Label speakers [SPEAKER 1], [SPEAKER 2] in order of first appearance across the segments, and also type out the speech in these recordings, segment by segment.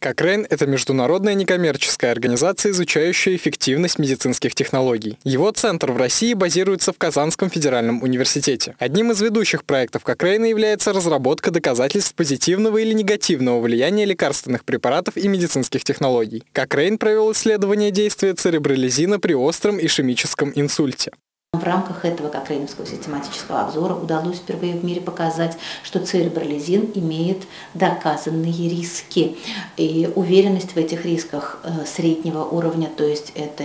[SPEAKER 1] Кокрейн – это международная некоммерческая организация, изучающая эффективность медицинских технологий. Его центр в России базируется в Казанском федеральном университете. Одним из ведущих проектов Кокрейна является разработка доказательств позитивного или негативного влияния лекарственных препаратов и медицинских технологий. Кокрейн провел исследование действия церебролизина при остром ишемическом инсульте.
[SPEAKER 2] В рамках этого кокрейновского систематического обзора удалось впервые в мире показать, что церебролизин имеет доказанные риски. И уверенность в этих рисках э, среднего уровня, то есть это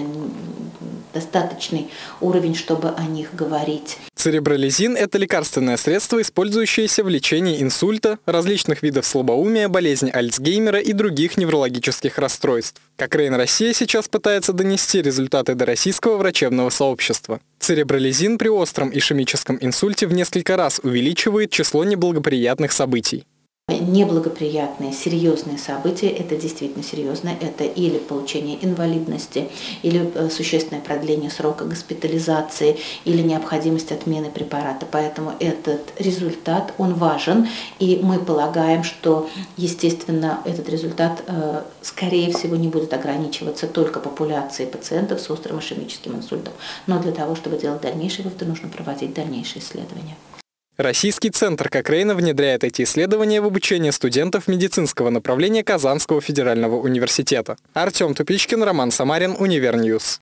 [SPEAKER 2] достаточный уровень, чтобы о них говорить.
[SPEAKER 1] Церебролизин – это лекарственное средство, использующееся в лечении инсульта, различных видов слабоумия, болезни Альцгеймера и других неврологических расстройств. Кокрейн Россия сейчас пытается донести результаты до российского врачебного сообщества. Церебролизин при остром ишемическом инсульте в несколько раз увеличивает число неблагоприятных событий.
[SPEAKER 2] Неблагоприятные, серьезные события, это действительно серьезно, это или получение инвалидности, или э, существенное продление срока госпитализации, или необходимость отмены препарата. Поэтому этот результат, он важен, и мы полагаем, что, естественно, этот результат, э, скорее всего, не будет ограничиваться только популяцией пациентов с острым ишемическим инсультом. Но для того, чтобы делать дальнейшие выводы, нужно проводить дальнейшие исследования.
[SPEAKER 1] Российский центр Кокрейна внедряет эти исследования в обучение студентов медицинского направления Казанского федерального университета. Артем Тупичкин, Роман Самарин, Univer News.